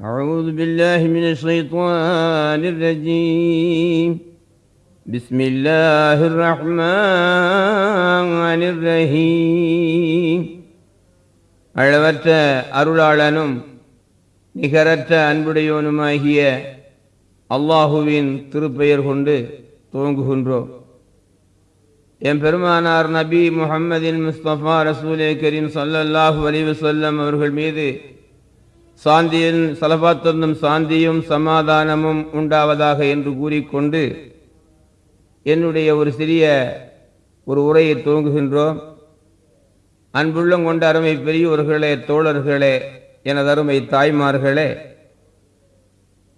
أعوذ بالله من الشيطان الرجيم بسم الله الرحمن الرحيم அளவற்ற அருளாளனும் நிகரற்ற அன்புடையோனுமாகிய அல்லாஹுவின் திருப்பெயர் கொண்டு துவங்குகின்றோம் என் பெருமானார் நபி முஹம்மதின் முஸ்தபா ரசூலே கரீம் ஸல்லல்லாஹு அலைஹி வஸல்லம் அவர்கள் மீது சாந்தியின் சலபாத்தொன்னும் சாந்தியும் சமாதானமும் உண்டாவதாக என்று கூறிக்கொண்டு என்னுடைய ஒரு சிறிய ஒரு உரையை துவங்குகின்றோம். அன்புள்ளம் கொண்ட அருமை பெரியோர்களே தோழர்களே எனது அருமை தாய்மார்களே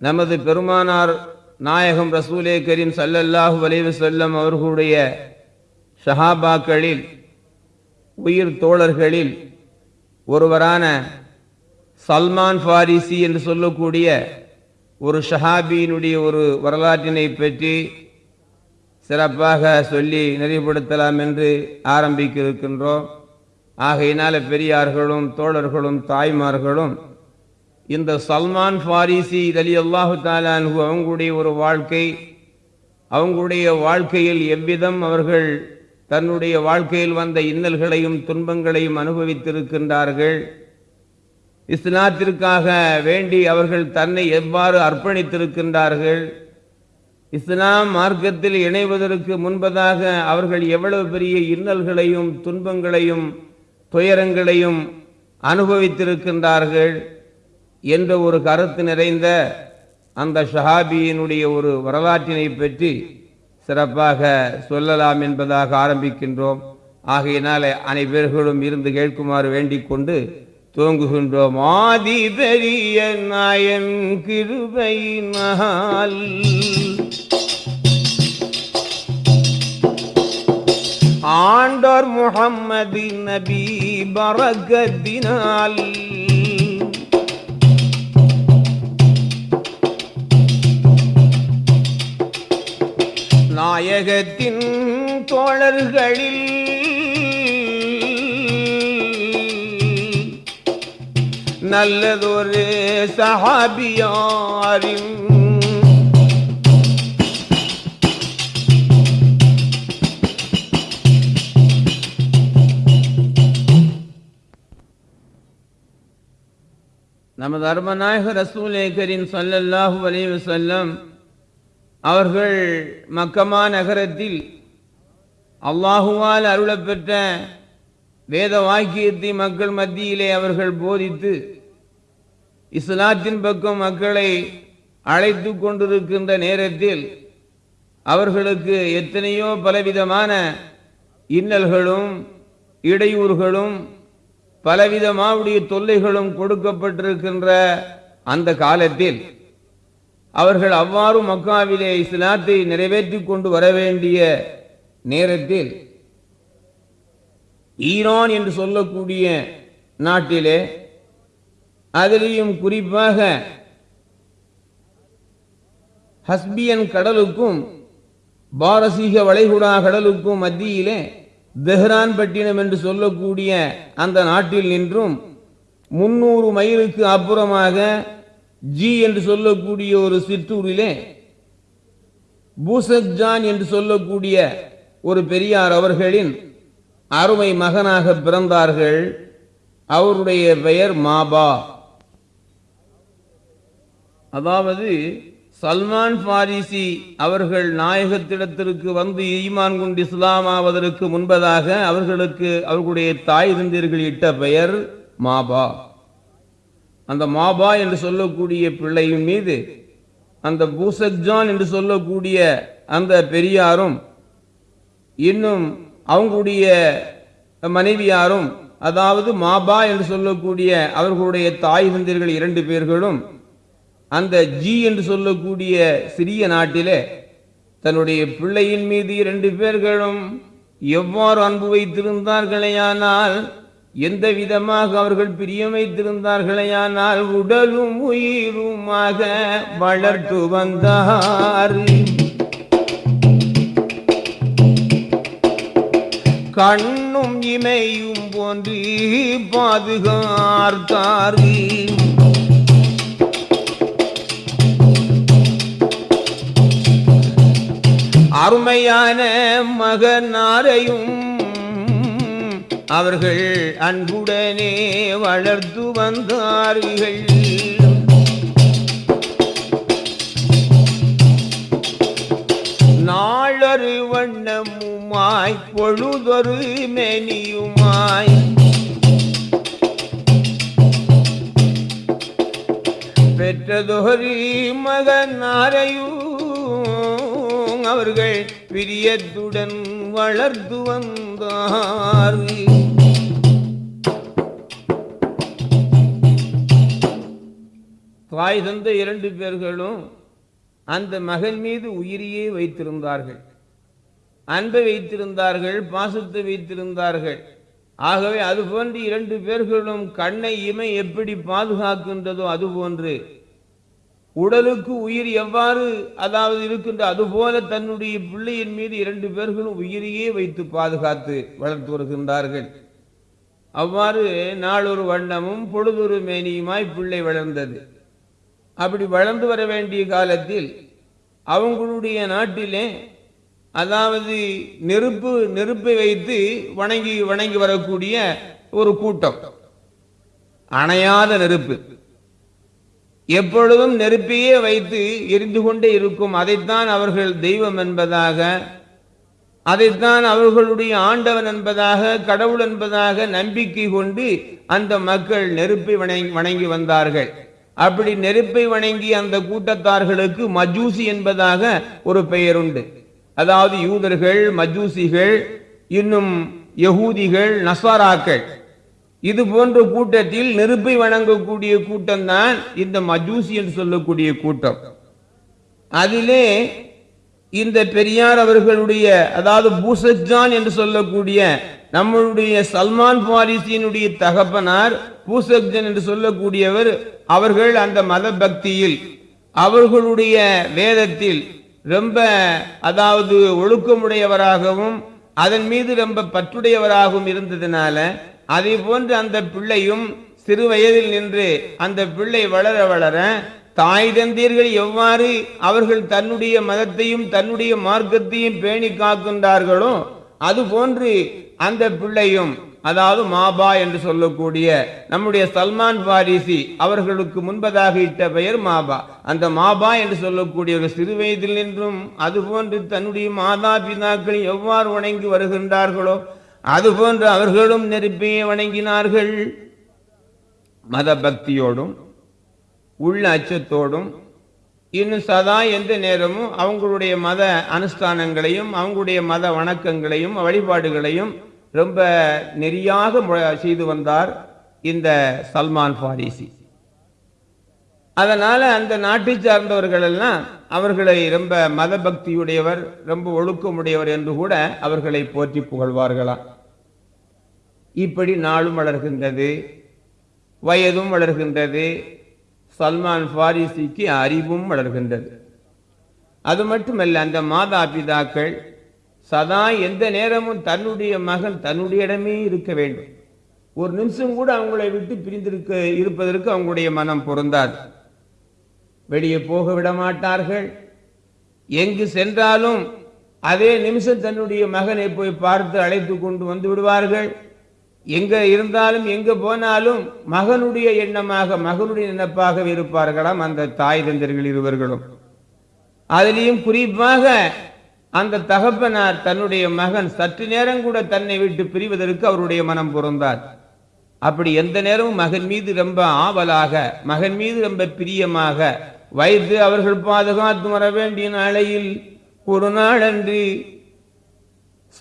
நமது பெருமானார் நாயகம் ரசூலே கரீம் சல்லல்லாஹு அலைஹி செல்லம் அவர்களுடைய ஷஹாபாக்களில் உயிர் தோழர்களில் ஒருவரான சல்மான் ஃபாரிசி என்று சொல்லக்கூடிய ஒரு ஷஹாபியினுடைய ஒரு வரலாற்றினை பற்றி சிறப்பாக சொல்லி நிறைவுபடுத்தலாம் என்று ஆரம்பிக்க இருக்கின்றோம் ஆகையினால பெரியார்களும் தோழர்களும் தாய்மார்களும் இந்த சல்மான் ஃபாரிசி அலி அல்லாஹு தாலான்ஹு அவங்களுடைய ஒரு வாழ்க்கை அவங்களுடைய வாழ்க்கையில் எவ்விதம் அவர்கள் தன்னுடைய வாழ்க்கையில் வந்த இன்னல்களையும் துன்பங்களையும் அனுபவித்திருக்கின்றார்கள். இஸ்லாத்திற்காக வேண்டி அவர்கள் தன்னை எவ்வாறு அர்ப்பணித்திருக்கின்றார்கள்? இஸ்லாம் மார்க்கத்தில் இணைவதற்கு முன்பதாக அவர்கள் எவ்வளவு பெரிய இன்னல்களையும் துன்பங்களையும் துயரங்களையும் அனுபவித்திருக்கின்றார்கள் என்ற ஒரு கருத்து நிறைந்த அந்த ஷஹாபியினுடைய ஒரு வரலாற்றினை பற்றி சிறப்பாக சொல்லலாம் என்பதாக ஆரம்பிக்கின்றோம். ஆகையினால் அனைவர்களும் இருந்து கேட்குமாறு வேண்டிக் கொண்டு துவங்குகின்றோம் ஆதி பெரிய நாயன் கிருபையினால் ஆண்டோர் முகம்மது நபி பரகத்தினால். நாயகத்தின் தோழர்களில் நல்லதொரு சஹாபியாரின் நமது அருமநாயக ரசூலே கரீம் சல்லல்லாஹு அலைஹி செல்லம் அவர்கள் மக்கமா நகரத்தில் அல்லாஹுவால் அருளப்பெற்ற வேத வாக்கியத்தை மக்கள் மத்தியிலே அவர்கள் போதித்து இஸ்லாத்தின் பக்கம் மக்களை அழைத்து கொண்டிருக்கின்ற நேரத்தில் அவர்களுக்கு எத்தனையோ பலவிதமான இன்னல்களும் இடையூறுகளும் பலவிதமாவுடைய தொல்லைகளும் கொடுக்கப்பட்டிருக்கின்ற அந்த காலத்தில் அவர்கள் அவ்வாறு மக்காவிலே இஸ்லாத்தை நிறைவேற்றி கொண்டு வர வேண்டிய நேரத்தில் ஈரான் என்று சொல்லக்கூடிய நாட்டிலே அதிலையும் குறிப்பாக ஹஸ்பியன் கடலுக்கும் பாரசீக வளைகுடா கடலுக்கும் மத்தியிலே தெஹ்ரான் பட்டினம் என்று சொல்லக்கூடிய அந்த நாட்டில் நின்றும் முன்னூறு மைலுக்கு அப்புறமாக ஜி என்று சொல்லக்கூடிய ஒரு சிற்றூரிலே பூசஜான் என்று சொல்லக்கூடிய ஒரு பெரியார் அவர்களின் அருமை மகனாக பிறந்தார்கள். அவருடைய பெயர் மாபா. அதாவது சல்மான் பாரிசி அவர்கள் நாயகத்திடத்திற்கு வந்து ஈமான் கொண்டு இஸ்லாமாவதற்கு முன்பதாக அவர்களுக்கு அவர்களுடைய தாய் தந்தீர்கள் இட்ட பெயர் மாபா. அந்த மாபா என்று சொல்லக்கூடிய பிள்ளையின் மீது அந்த பூசக்ஜான் என்று சொல்லக்கூடிய அந்த பெரியாரும் இன்னும் அவங்களுடைய மனைவியாரும் அதாவது மாபா என்று சொல்லக்கூடிய அவர்களுடைய தாய் தந்தீர்கள் இரண்டு பேர்களும் அந்த ஜி என்று சொல்லக்கூடிய சிறிய நாட்டிலே தன்னுடைய பிள்ளையின் மீது இரண்டு பேர்களும் எவ்வாறு அன்பு வைத்திருந்தார்களேயானால் எந்த விதமாக அவர்கள் பிரியம் வைத்திருந்தார்களேயானால் உடலும் உயிருமாக வளர்த்து வந்தார். கண்ணும் இமையும் போன்று பாதுகாத்தார்கள் அருமையான மகனாரையும் அவர்கள் அன்புடனே வளர்த்து வந்தார்கள் நாளொரு வண்ணமுமாய் பொழுதொரு மெனியுமாய். பெற்றதொரு மகனாரையும் அவர்கள் பிரியத்துடன் வளர்ந்து வந்தார். தாய் தந்த இரண்டு பேர்களும் அந்த மகன் மீது உயிரியே வைத்திருந்தார்கள். அன்பை வைத்திருந்தார்கள் பாசத்தை வைத்திருந்தார்கள். ஆகவே அதுபோன்று இரண்டு பேர்களும் கண்ணை இமை எப்படி பாதுகாக்கின்றதோ அதுபோன்று உடலுக்கு உயிர் எவ்வாறு அதாவது இருக்கின்ற அதுபோல தன்னுடைய பிள்ளையின் மீது இரண்டு பேர்களும் உயிரையே வைத்து பாதுகாத்து வளர்த்து வருகின்றார்கள். அவ்வாறு நாளொரு வண்ணமும் பொழுதொரு மேனியுமாய் பிள்ளை வளர்ந்தது. அப்படி வளர்ந்து வர வேண்டிய காலத்தில் அவங்களுடைய நாட்டிலே அதாவது நெருப்பு நெருப்பை வைத்து வணங்கி வணங்கி வரக்கூடிய ஒரு கூட்டம். அணையாத நெருப்பு. எப்பொழுதும் நெருப்பையே வைத்து எரிந்து கொண்டே இருக்கும். அதைத்தான் அவர்கள் தெய்வம் என்பதாக அதைத்தான் அவர்களுடைய ஆண்டவன் என்பதாக கடவுள் என்பதாக நம்பிக்கை கொண்டு அந்த மக்கள் நெருப்பை வணங்கி வணங்கி வந்தார்கள். அப்படி நெருப்பை வணங்கி அந்த கூட்டத்தார்களுக்கு மஜூசி என்பதாக ஒரு பெயர் உண்டு அதாவது யூதர்கள் மஜூசிகள் இன்னும் யகூதிகள் நஸ்வாராக்கள் இது போன்ற கூட்டத்தில் நெருப்பை வணங்கக்கூடிய கூட்டம்தான் இந்த மஜூசி என்று சொல்லக்கூடிய கூட்டம். அதிலே இந்த பெரியார் அவர்களுடைய அதாவது பூசஜான் என்று சொல்லக்கூடிய நம்மளுடைய சல்மான் பாரிசியினுடைய தகப்பனார் பூசக்ஜன் என்று சொல்லக்கூடியவர் அவர்கள் அந்த மத பக்தியில் அவர்களுடைய வேதத்தில் ரொம்ப அதாவது ஒழுக்கமுடையவராகவும் அதன் மீது ரொம்ப பற்றுடையவராகவும் இருந்ததுனால அதே போன்று அந்த பிள்ளையும் சிறு வயதில் நின்று அந்த பிள்ளை வளர வளர தாய் தந்தீர்கள் எவ்வாறு அவர்கள் தன்னுடைய மதத்தையும் தன்னுடைய மார்க்கத்தையும் பேணி காக்கின்றார்களோ அதுபோன்று அந்த பிள்ளையும் அதாவது மாபா என்று சொல்லக்கூடிய நம்முடைய சல்மான் பாரிசி அவர்களுக்கு முன்பதாக இட்ட பெயர் மாபா. அந்த மாபா என்று சொல்லக்கூடிய ஒரு சிறு வயதில் நின்றும் அதுபோன்று தன்னுடைய மாதா பிதாக்கள் எவ்வாறு வணங்கி வருகின்றார்களோ அதுபோன்று அவர்களும் நெருப்பியை வணங்கினார்கள். மத பக்தியோடும் உள்ள அச்சத்தோடும் இன்னும் சதா எந்த நேரமும் அவங்களுடைய மத அனுஷ்டானங்களையும் அவங்களுடைய மத வணக்கங்களையும் வழிபாடுகளையும் ரொம்ப நெறியாக செய்து வந்தார் இந்த சல்மான் பாரிசி அதனால் அந்த நாட்டை சார்ந்தவர்கள் எல்லாம் அவர்களை ரொம்ப மத பக்தியுடையவர் ரொம்ப ஒழுக்கமுடையவர் என்று கூட அவர்களை போற்றி புகழ்வார்களாம். இப்படி நாளும் வளர்கின்றது வயதும் வளர்கின்றது சல்மான் ஃபாரிசிக்கு அறிவும் வளர்கின்றது. அது மட்டுமல்ல அந்த மாதா பிதாக்கள் சதா எந்த நேரமும் தன்னுடைய மகன் தன்னுடைய இடமே இருக்க வேண்டும். ஒரு நிமிஷம் கூட அவங்களை விட்டு பிரிந்திருக்க இருப்பதற்கு அவங்களுடைய மனம் பொருந்தாது. வெளியே போக விட மாட்டார்கள் எங்கு சென்றாலும் அதே நிமிஷம் தன்னுடைய மகனை போய் பார்த்து அழைத்து கொண்டு வந்து விடுவார்கள். எங்க இருந்தாலும் எங்க போனாலும் மகனுடைய எண்ணமாக மகனுடைய நினைப்பாக இருப்பார்களாம் அந்த தாய் தந்தர்கள் இருவர்களும். அதிலையும் குறிப்பாக அந்த தகப்பனார் தன்னுடைய மகன் சற்று நேரம் கூட தன்னை விட்டு பிரிவதற்கு அவருடைய மனம் பொருந்தார். அப்படி எந்த நேரமும் மகன் மீது ரொம்ப ஆவலாக மகன் மீது ரொம்ப பிரியமாக வைத்து அவர்கள் பாதுகாத்து வர வேண்டிய நாளையில் ஒரு நாளன்று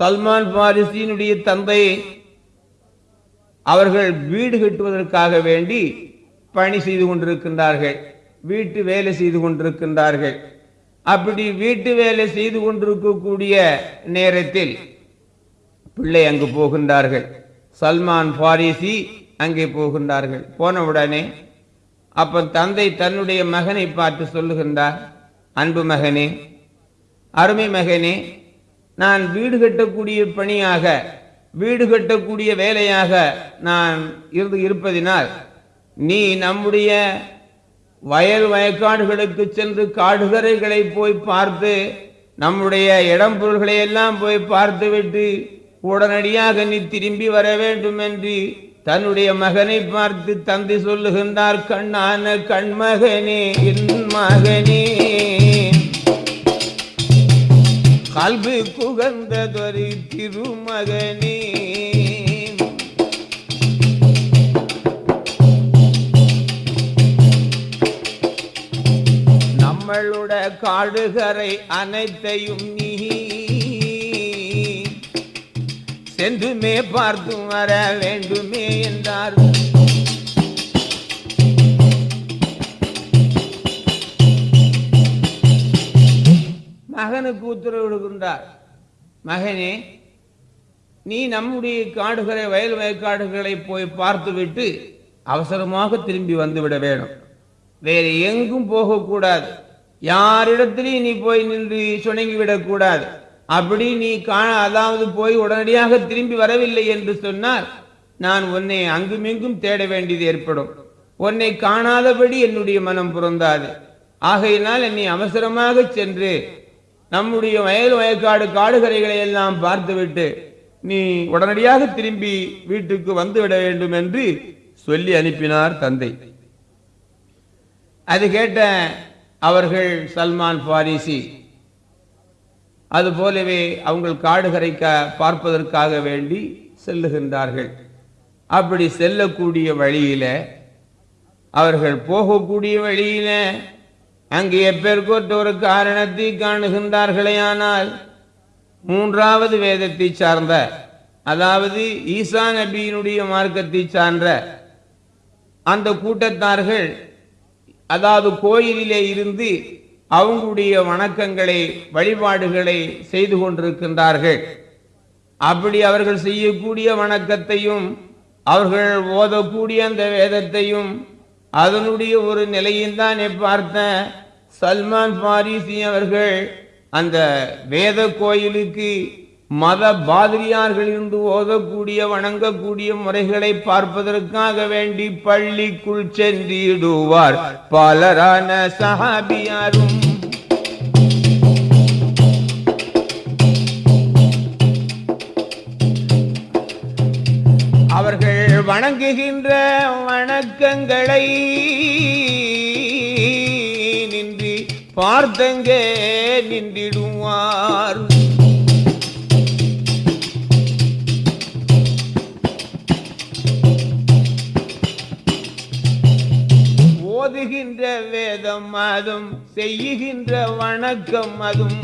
சல்மான் பாரிசியினுடைய தந்தை அவர்கள் வீடு கட்டுவதற்காக வேண்டி பணி செய்து கொண்டிருக்கின்றார்கள். வீட்டு வேலை செய்து கொண்டிருக்கின்றார்கள். அப்படி வீட்டு வேலை செய்து கொண்டிருக்கக்கூடிய நேரத்தில் பிள்ளை அங்கு போகின்றார்கள். சல்மான் பாரிசி அங்கே போகின்றார்கள். போனவுடனே அப்ப தந்தை தன்னுடைய மகனை பார்த்து சொல்லுகின்றார் அன்பு மகனே அருமை மகனே நான் வீடு கட்டக்கூடிய பணியாக வீடு கட்டக்கூடிய வேலையாக நான் இருந்து இருப்பதினால் நீ நம்முடைய வயல் வயக்காடுகளுக்கு சென்று காடுகரைகளை போய் பார்த்து நம்முடைய இடம் பொருள்களை எல்லாம் போய் பார்த்துவிட்டு உடனடியாக நீ திரும்பி வர வேண்டும் என்று தன்னுடைய மகனை பார்த்து தந்தை சொல்லுகின்றார் கண்ணான கண்மகனே என் மகனே. கல்வி குகந்ததொரு திருமகனே. நம்மளோட காடுகரை அனைத்தையும் நீ செந்துமே பார்த்து வர வேண்டுமே என்றார். மகனுக்கு உத்தரவிடுகின்றார் மகனே நீ நம்முடைய காடுகளை வயல் வயக்காடுகளை போய் பார்த்துவிட்டு அவசரமாக திரும்பி வந்துவிட வேணும். வேறு எங்கும் போகக்கூடாது. யாரிடத்திலையும் நீ போய் நின்று சுணங்கி விடக்கூடாது அப்படி நீ காண அதாவது போய் உடனடியாக திரும்பி வரவில்லை என்று சொன்னால் நான் உன்னை அங்குமிங்கும் தேட வேண்டியது ஏற்படும். உன்னை காணாதபடி என்னுடைய மனம் புறந்தாது ஆகையினால் என்னை அவசரமாக சென்று நம்முடைய வயல் வயக்காடு காடுகரைகளை எல்லாம் பார்த்துவிட்டு நீ உடனடியாக திரும்பி வீட்டுக்கு வந்துவிட வேண்டும் என்று சொல்லி அனுப்பினார் தந்தை. அது கேட்ட அவர்கள் சல்மான் பாரிசி அது போலவே அவங்கள் காடுகரைக்க பார்ப்பதற்காக வேண்டி செல்லுகின்றார்கள். அப்படி செல்லக்கூடிய வழியில அவர்கள் போகக்கூடிய வழியில அங்கே எப்பேற்கொற்ற ஒரு காரணத்தை காணுகின்றார்களே ஆனால் மூன்றாவது வேதத்தை சார்ந்த அதாவது ஈசா நபியினுடைய மார்க்கத்தை சார்ந்த அந்த கூட்டத்தார்கள் அதாவது கோயிலிலே இருந்து அவங்களுடைய வணக்கங்களை வழிபாடுகளை செய்து கொண்டிருக்கின்றார்கள். அப்படி அவர்கள் செய்யக்கூடிய வணக்கத்தையும் அவர்கள் ஓதக்கூடிய அந்த வேதத்தையும் அதனுடைய ஒரு நிலையும் தான் பார்த்த சல்மான் பாரிசி அவர்கள் அந்த வேத கோயிலுக்கு மத பாதிரியார்களிருந்து ஓதக்கூடிய வணங்கக்கூடிய முறைகளை பார்ப்பதற்காக வேண்டி பள்ளிக்குள் சென்றிடுவார். பலரான சஹாபியாரும் அவர்கள் வணங்குகின்ற வணக்கங்களை நின்று பார்த்தங்கே நின்றிடுவார். வேதம் அதும் செய்கின்ற வணக்கம் அதும்.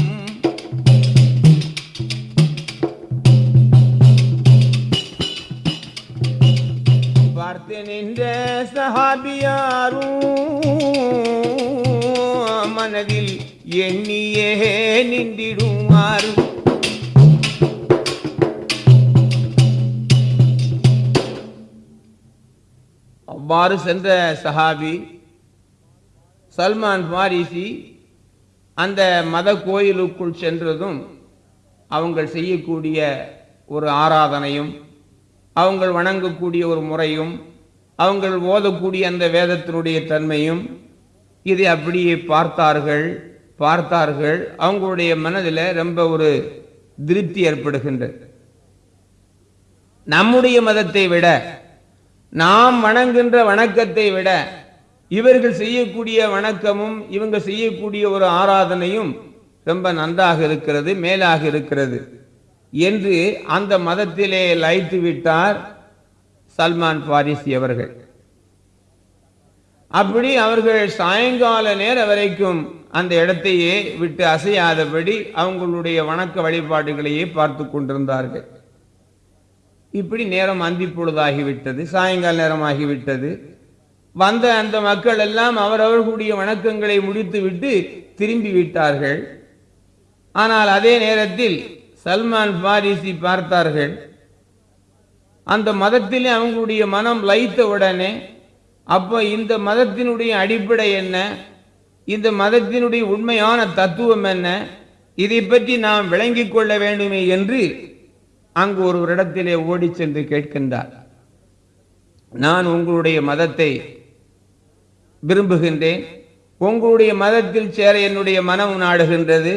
பார்த்து நின்ற சஹாபியாரும் மனதில் எண்ணியே நின்றிடுவாரும் அவ்வாறு சென்ற சஹாபி சல்மான் பாரிசி அந்த மத கோயிலுக்குள் சென்றதும் அவங்கள் செய்யக்கூடிய ஒரு ஆராதனையும் அவங்கள் வணங்கக்கூடிய ஒரு முறையும் அவங்கள் ஓதக்கூடிய அந்த வேதத்தினுடைய தன்மையும் இதை அப்படியே பார்த்தார்கள் பார்த்தார்கள். அவங்களுடைய மனதில் ரொம்ப ஒரு திருப்தி ஏற்படுகின்றது. நம்முடைய மதத்தை விட நாம் வணங்குகின்ற வணக்கத்தை விட இவர்கள் செய்யக்கூடிய வணக்கமும் இவங்க செய்யக்கூடிய ஒரு ஆராதனையும் ரொம்ப நன்றாக இருக்கிறது மேலாக இருக்கிறது என்று அந்த மதத்திலே லைத்து விட்டார் சல்மான் பாரிசி அவர்கள். அப்படி அவர்கள் சாயங்கால நேரம் வரைக்கும் அந்த இடத்தையே விட்டு அசையாதபடி அவங்களுடைய வணக்க வழிபாடுகளையே பார்த்து கொண்டிருந்தார்கள். இப்படி நேரம் அந்தி பொழுதாகிவிட்டது சாயங்கால நேரமாகிவிட்டது. வந்த அந்த மக்கள் எல்லாம் அவரவர்களுடைய வணக்கங்களை முடித்துவிட்டு திரும்பி விட்டார்கள். ஆனால் அதே நேரத்தில் சல்மான் பாரிசி பார்த்தார்கள். அந்த மதத்திலே அவங்களுடைய மனம் லைத்த உடனே அப்போ இந்த மதத்தினுடைய அடிப்படை என்ன? இந்த மதத்தினுடைய உண்மையான தத்துவம் என்ன? இதை பற்றி நாம் விளங்கிக் கொள்ள வேண்டுமே என்று அங்கு ஒரு இடத்திலே ஓடி சென்று கேட்கின்றார். நான் உங்களுடைய மதத்தை விரும்புகின்றேன். உங்களுடைய மதத்தில் சேர என்னுடைய மனம் நாடுகின்றது.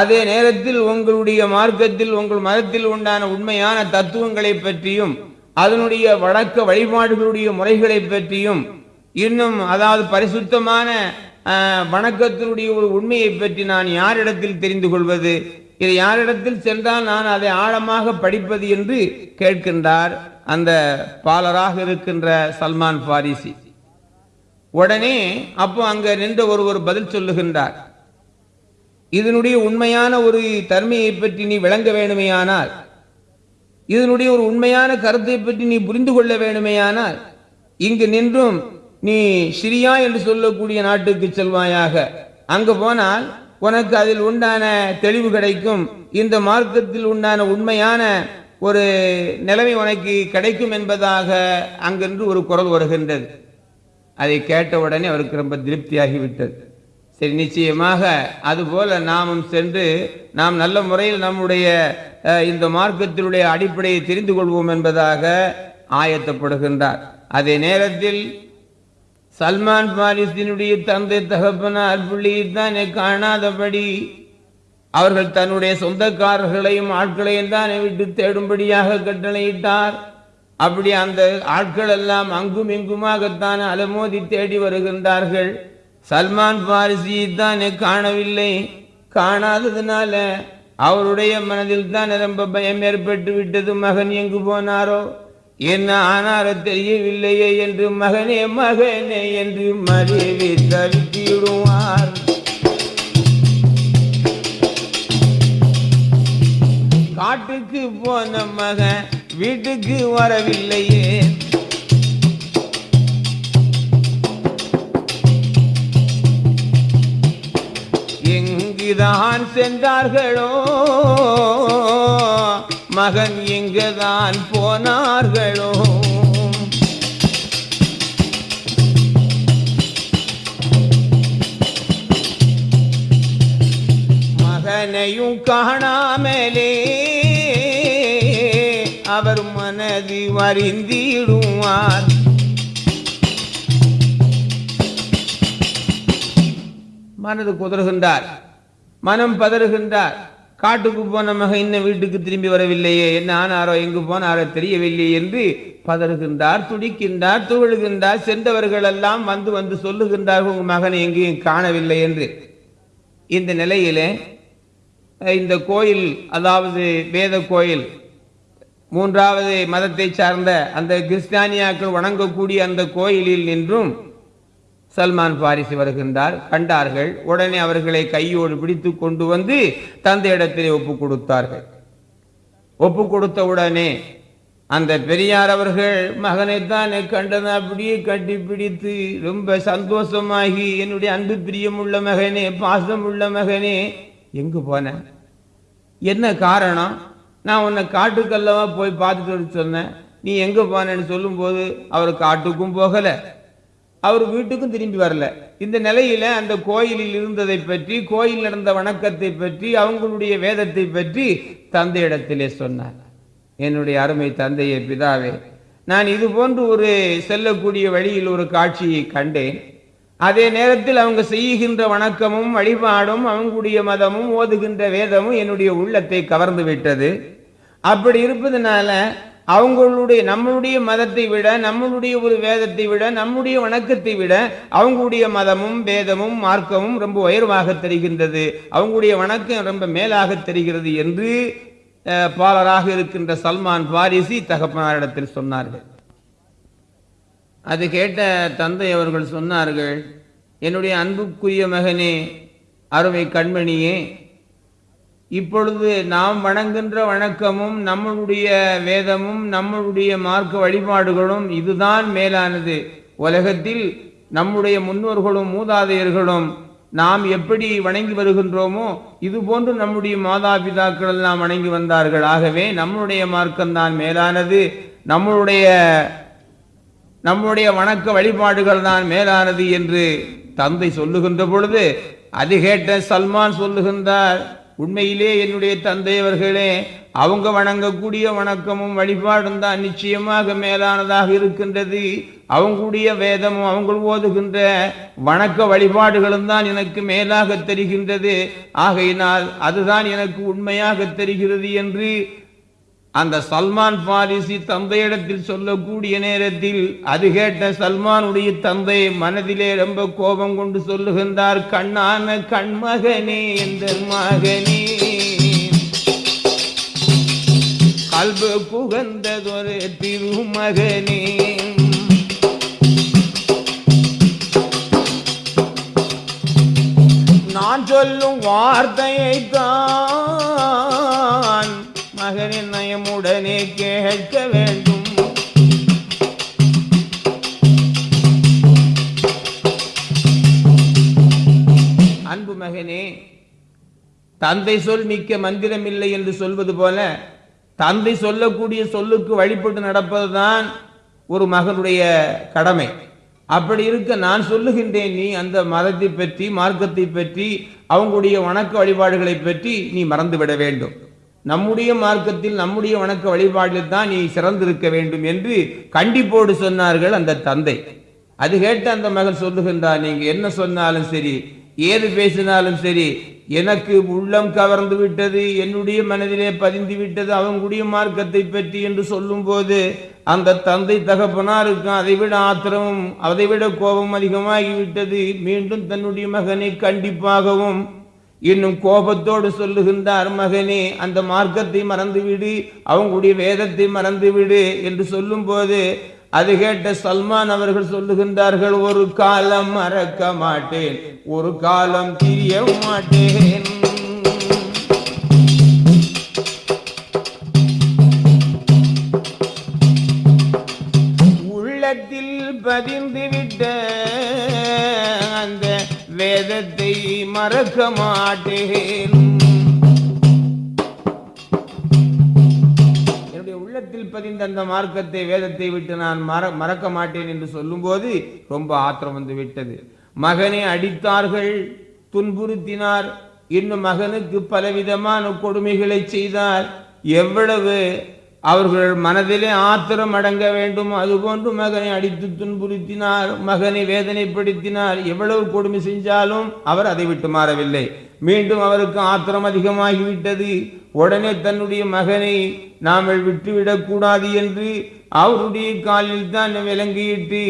அதே நேரத்தில் உங்களுடைய மார்க்கத்தில் உங்கள் மதத்தில் உண்டான உண்மையான தத்துவங்களை பற்றியும் அதனுடைய வழக்க வழிபாடுகளுடைய முறைகளை பற்றியும் இன்னும் அதாவது பரிசுத்தமான வணக்கத்தினுடைய ஒரு உண்மையை பற்றி நான் யாரிடத்தில் தெரிந்து கொள்வது? இதை யாரிடத்தில் சென்றால் நான் அதை ஆழமாக படிப்பது என்று கேட்கின்றார். அந்த பாலராக இருக்கின்ற சல்மான் பாரிசி உடனே அப்போ அங்க நின்ற ஒருவர் பதில் சொல்லுகின்றார். இதனுடைய உண்மையான ஒரு தன்மையை பற்றி நீ விளங்க வேணுமையானால் இதனுடைய ஒரு உண்மையான கருத்தை பற்றி நீ புரிந்து கொள்ள வேணுமையானால் இங்கு நின்றும் நீ சிரியா என்று சொல்லக்கூடிய நாட்டுக்கு செல்வாயாக. அங்கு போனால் உனக்கு அதில் உண்டான தெளிவு கிடைக்கும். இந்த மார்க்கத்தில் உண்டான உண்மையான ஒரு நிலைமை உனக்கு கிடைக்கும் என்பதாக அங்கென்று ஒரு குரல் வருகின்றது. அதை கேட்ட உடனே அவருக்கு ரொம்ப திருப்தியாகிவிட்டது. சரி நிச்சயமாக அதுபோல நாமும் சென்று நாம் நல்ல முறையில் நம்முடைய இந்த மார்க்கத்தினுடைய அடிப்படையை தெரிந்து கொள்வோம் என்பதாக ஆயத்தப்படுகின்றார். அதே நேரத்தில் சல்மான் பாரிசினுடைய தந்தை தகப்பனார் புள்ளியை தானே காணாதபடி அவர்கள் தன்னுடைய சொந்தக்காரர்களையும் ஆட்களையும் தானே விட்டு தேடும்படியாக கட்டளையிட்டார். அப்படி அந்த ஆட்கள் எல்லாம் அங்கும் இங்குமாகத்தான் அலமோதி தேடி வருகின்றார்கள். சல்மான் பாரிசியை தான் காணவில்லை. காணாததுனால அவருடைய மனதில் தான் ரொம்ப பயம் ஏற்பட்டு விட்டது. மகன் எங்கு போனாரோ? என்ன ஆனாரோ தெரியவில்லையே என்று மகனே மகனே என்று மறைவி தவித்திடுவார் காட்டுக்கு போன மகன் வீட்டுக்கு வரவில்லையே. எங்குதான் சென்றார்களோ? மகன் எங்குதான் போனார்களோ? மகனையும் காணாமலே அவர் மனது வருந்திடுவார் மனது குதறுகின்றார். மனம் பதறுகின்றார். காட்டுக்கு போன மக இன்னும் வீட்டுக்கு திரும்பி வரவில்லையே. என்ன ஆனாரோ எங்கு போனாரோ தெரியவில்லையே என்று பதறுகின்றார் துடிக்கின்றார் துவழுகின்றார். சென்றவர்கள் எல்லாம் வந்து வந்து சொல்லுகின்றார்கள் உங்கள் மகன் எங்கேயும் காணவில்லை என்று. இந்த நிலையிலே இந்த கோயில் அதாவது வேத கோயில் மூன்றாவது மதத்தை சார்ந்த அந்த கிறிஸ்தானியாக்கள் வணங்கக்கூடிய அந்த கோயிலில் நின்றும் சல்மான் பாரிசு வருகின்றார். கண்டார்கள். உடனே அவர்களை கையோடு பிடித்து கொண்டு வந்து தந்தையிடத்திலே ஒப்பு கொடுத்தார்கள். ஒப்பு கொடுத்த உடனே அந்த பெரியார் அவர்கள் மகனைத்தான் கண்டதை அப்படியே கட்டி பிடித்து ரொம்ப சந்தோஷமாகி என்னுடைய அன்பு பிரியமுள்ள மகனே பாசம் உள்ள மகனே எங்கு போன? என்ன காரணம்? நான் உன்னை காட்டுக்கல்லவா போய் பார்த்துட்டு சொன்னேன். நீ எங்கே போனேன்னு சொல்லும்போது அவர் காட்டுக்கும் போகலை. அவர் வீட்டுக்கும் திரும்பி வரல. இந்த நிலையில அந்த கோயிலில் இருந்ததை பற்றி கோயில் நடந்த வணக்கத்தை பற்றி அவங்களுடைய வேதத்தை பற்றி தந்தையிடத்திலே சொன்னார். என்னுடைய அருமை தந்தையே பிதாவே நான் இது போன்று ஒரு செல்லக்கூடிய வழியில் ஒரு காட்சியை கண்டேன். அதே நேரத்தில் அவங்க செய்கின்ற வணக்கமும் வழிபாடும் அவங்களுடைய மதமும் ஓதுகின்ற வேதமும் என்னுடைய உள்ளத்தை கவர்ந்து விட்டது. அப்படி இருப்பதனால அவங்களுடைய நம்மளுடைய மதத்தை விட நம்மளுடைய ஒரு வேதத்தை விட நம்முடைய வணக்கத்தை விட அவங்களுடைய மதமும் வேதமும் மார்க்கமும் ரொம்ப உயர்வாக தெரிகின்றது. அவங்களுடைய வணக்கம் ரொம்ப மேலாக தெரிகிறது என்று பாலராக இருக்கின்ற சல்மான் பாரிசி தகப்பனாரிடத்தில் சொன்னார்கள். அது கேட்ட தந்தை அவர்கள் சொன்னார்கள் என்னுடைய அன்புக்குரிய மகனே அருமை கண்மணியே இப்பொழுது நாம் வணங்குகின்ற வணக்கமும் நம்மளுடைய வேதமும் நம்மளுடைய மார்க்க வழிபாடுகளும் இதுதான் மேலானது. உலகத்தில் நம்முடைய முன்னோர்களும் மூதாதையர்களும் நாம் எப்படி வணங்கி வருகின்றோமோ இது போன்று நம்முடைய மாதாபிதாக்கள் எல்லாம் வணங்கி வந்தார்கள். ஆகவே நம்முடைய மார்க்கம்தான் மேலானது. நம்மளுடைய நம்முடைய வணக்க வழிபாடுகள் தான் மேலானது என்று தந்தை சொல்லுகின்ற பொழுது அது கேட்ட சல்மான் சொல்லுகின்றார் உண்மையிலே என்னுடைய தந்தையவர்களே அவங்க வணங்கக்கூடிய வணக்கமும் வழிபாடும் தான் நிச்சயமாக மேலானதாக இருக்கின்றது. அவங்களுடைய வேதமும் அவங்க ஓதுகின்ற வணக்க வழிபாடுகளும் தான் எனக்கு மேலாக தெரிகின்றது. ஆகையினால் அதுதான் எனக்கு உண்மையாக தெரிகிறது என்று அந்த சல்மான் பாரிசி தந்தையிடத்தில் சொல்லக்கூடிய நேரத்தில் அது கேட்ட சல்மானுடைய தந்தை மனதிலே ரொம்ப கோபம் கொண்டு சொல்லுகின்றார் கண்ணான கண்மகனே என்ற மகனே? கல்பு புகந்ததொரு திருமகனே. நான் சொல்லும் வார்த்தையை தான் நயமுடனே கேட்க வேண்டும். அன்பு மகனே தந்தை சொல் மிக்க மந்திரம் இல்லை என்று சொல்வது போல தந்தை சொல்லக்கூடிய சொல்லுக்கு வழிபட்டு நடப்பதுதான் ஒரு மகனுடைய கடமை. அப்படி இருக்க நான் சொல்லுகின்றேன் நீ அந்த மதத்தை பற்றி மார்க்கத்தை பற்றி அவங்களுடைய வணக்க வழிபாடுகளை பற்றி நீ மறந்துவிட வேண்டும். நம்முடைய மார்க்கத்தில் நம்முடைய வணக்க வழிபாட்டில் தான் நீ சிறந்திருக்க வேண்டும் என்று கண்டிப்போடு சொன்னார்கள் அந்த தந்தை. அது கேட்டு அந்த மகன் சொல்லுகின்றார் நீங்க என்ன சொன்னாலும் சரி ஏது பேசினாலும் சரி எனக்கு உள்ளம் கவர்ந்து விட்டது என்னுடைய மனதிலே பதிந்து விட்டது அவங்களுடைய மார்க்கத்தை பற்றி என்று சொல்லும்போது அந்த தந்தை தகப்பனாருக்கும் அதைவிட ஆத்திரமும் அதைவிட கோபம் அதிகமாகிவிட்டது. மீண்டும் தன்னுடைய மகனை கண்டிப்பாகவும் இன்னும் கோபத்தோடு சொல்லுகின்றார் மகனே அந்த மார்க்கத்தை மறந்துவிடு அவங்களுடைய வேதத்தை மறந்துவிடு என்று சொல்லும்போது அது கேட்ட சல்மான் அவர்கள் சொல்லுகின்றார்கள் ஒரு காலம் மறக்க மாட்டேன் ஒரு காலம் தெரிய மாட்டேன். உள்ளத்தில் பதிந்துவிட்ட மறக்க மாட்டேன். என்னுடைய உள்ளத்தில் பதிந்த அந்த மார்க்கத்தை வேதத்தை விட்டு நான் மற மறக்க மாட்டேன் என்று சொல்லும்போது ரொம்ப ஆத்திரம் வந்து விட்டது. மகனை அடித்தார்கள் துன்புறுத்தினார் இன்னும் மகனுக்கு பலவிதமான கொடுமைகளை செய்தார். எவ்வளவு அவர்கள் மனதிலே ஆத்திரம் அடங்க வேண்டும். அதுபோன்று மகனை அடித்து துன்புறுத்தினார். மகனை வேதனைப்படுத்தினார். எவ்வளவு கொடுமை செஞ்சாலும் அவர் அதை விட்டு மாறவில்லை. மீண்டும் அவருக்கு ஆத்திரம் அதிகமாகிவிட்டது. உடனே தன்னுடைய மகனை நாம் விட்டுவிடக்கூடாது என்று அவருடைய காலில் தான் விலங்கிட்டு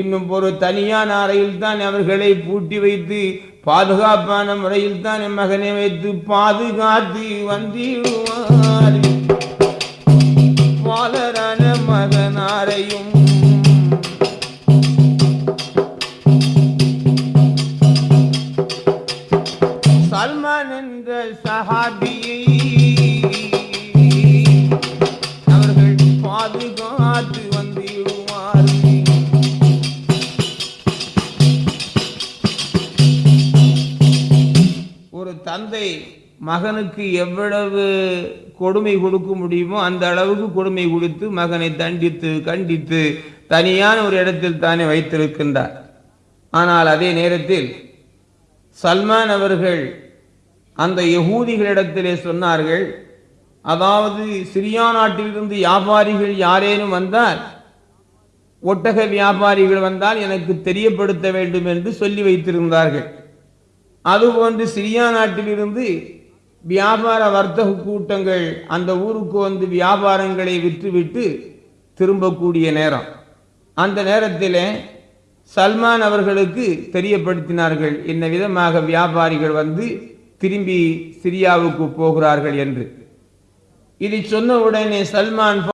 இன்னும் ஒரு தனியான அறையில் தான் அவர்களை பூட்டி வைத்து பாதுகாப்பான முறையில் தான் என் மகனை வைத்து பாதுகாத்து வந்தீர். பாலரான மகனாரையும் சல்மான் என்ற சஹாபியை மகனுக்கு எவ்வளவு கொடுமை கொடுக்க முடியுமோ அந்த அளவுக்கு கொடுமை கொடுத்து மகனை தண்டித்து கண்டித்து தனியான ஒரு இடத்தில் தானே வைத்திருக்கின்றார். ஆனால் அதே நேரத்தில் சல்மான் அவர்கள் அந்த யகூதிகளிடத்திலே சொன்னார்கள் அதாவது சிரியா நாட்டிலிருந்து வியாபாரிகள் யாரேனும் வந்தால் ஒட்டக வியாபாரிகள் வந்தால் எனக்கு தெரியப்படுத்த வேண்டும் என்று சொல்லி வைத்திருந்தார்கள். அதுபோன்று சிரியா நாட்டிலிருந்து வியாபார வர்த்தக கூட்டங்கள் அந்த ஊருக்கு வந்து வியாபாரங்களை விற்றுவிட்டு திரும்பக்கூடிய நேரம். அந்த நேரத்தில் சல்மான் அவர்களுக்கு தெரியப்படுத்தினார்கள் என்ன விதமாக வியாபாரிகள் வந்து திரும்பி சிரியாவுக்கு போகிறார்கள்? என்று. இதை சொன்ன உடனே சல்மான்